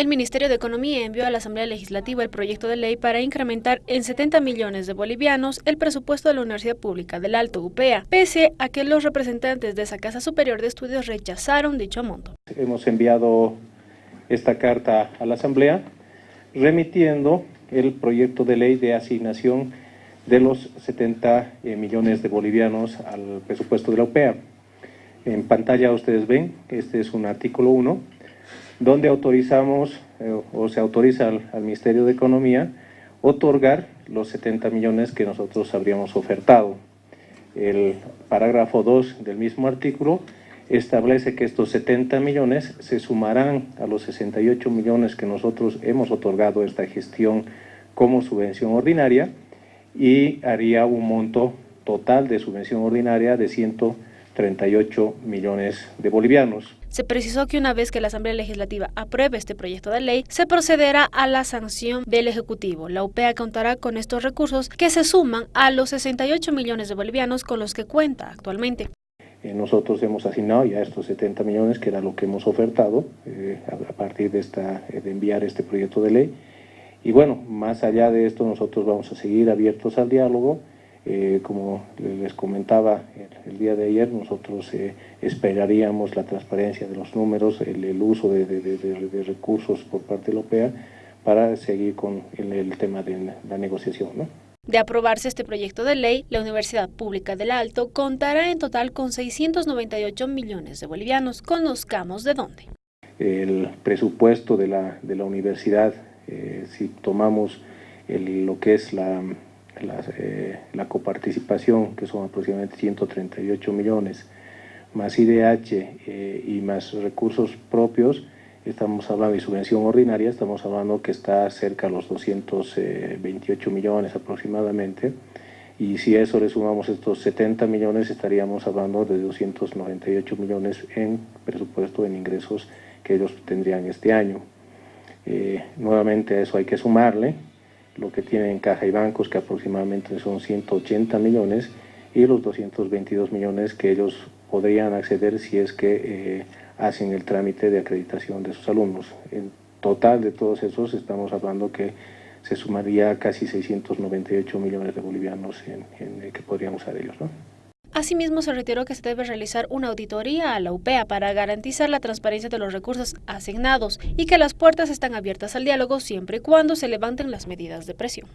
El Ministerio de Economía envió a la Asamblea Legislativa el proyecto de ley para incrementar en 70 millones de bolivianos el presupuesto de la Universidad Pública del Alto UPEA, pese a que los representantes de esa Casa Superior de Estudios rechazaron dicho monto. Hemos enviado esta carta a la Asamblea remitiendo el proyecto de ley de asignación de los 70 eh, millones de bolivianos al presupuesto de la UPEA. En pantalla ustedes ven, este es un artículo 1, donde autorizamos eh, o se autoriza al, Ministerio de Economía otorgar los 70 millones que nosotros habríamos ofertado. El parágrafo 2 del mismo artículo establece que estos 70 millones se sumarán a los 68 millones que nosotros hemos otorgado esta gestión como subvención ordinaria y haría un monto total de subvención ordinaria de 138 millones de bolivianos. Se precisó que una vez que la Asamblea Legislativa apruebe este proyecto de ley, se procederá a la sanción del Ejecutivo. La UPEA contará con estos recursos que se suman a los 68 millones de bolivianos con los que cuenta actualmente. Eh, nosotros hemos asignado ya estos 70 millones, que era lo que hemos ofertado eh, a partir de, esta, eh, de enviar este proyecto de ley. Y bueno, más allá de esto, nosotros vamos a seguir abiertos al diálogo eh, como les comentaba el, día de ayer, nosotros eh, esperaríamos la transparencia de los números, el, uso de, recursos por parte de la OPEA para seguir con el, tema de la negociación. De aprobarse este proyecto de ley, la Universidad Pública del Alto contará en total con 698 millones de bolivianos. Conozcamos de dónde. El presupuesto de la, de la universidad, eh, si tomamos lo que es la eh, la coparticipación, que son aproximadamente 138 millones, más IDH eh, y más recursos propios, estamos hablando de subvención ordinaria, estamos hablando que está cerca de los 228 millones aproximadamente, y si a eso le sumamos estos 70 millones, estaríamos hablando de 298 millones en presupuesto en ingresos que ellos tendrían este año. Eh, nuevamente eso hay que sumarle lo que tienen en caja y bancos, que aproximadamente son 180 millones, y los 222 millones que ellos podrían acceder si es que eh, hacen el trámite de acreditación de sus alumnos. En total de todos esos estamos hablando que se sumaría casi 698 millones de bolivianos en, en, que podrían usar ellos. ¿no? Asimismo, se reiteró que se debe realizar una auditoría a la UPEA para garantizar la transparencia de los recursos asignados y que las puertas están abiertas al diálogo siempre y cuando se levanten las medidas de presión.